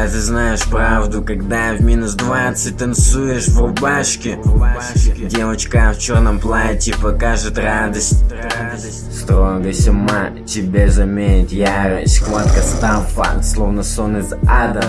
А ты знаешь правду, когда в минус 20 танцуешь в рубашке? Девочка в черном платье покажет радость. Строгость ума тебе заменит ярость. Хватка стафа, словно сон из ада.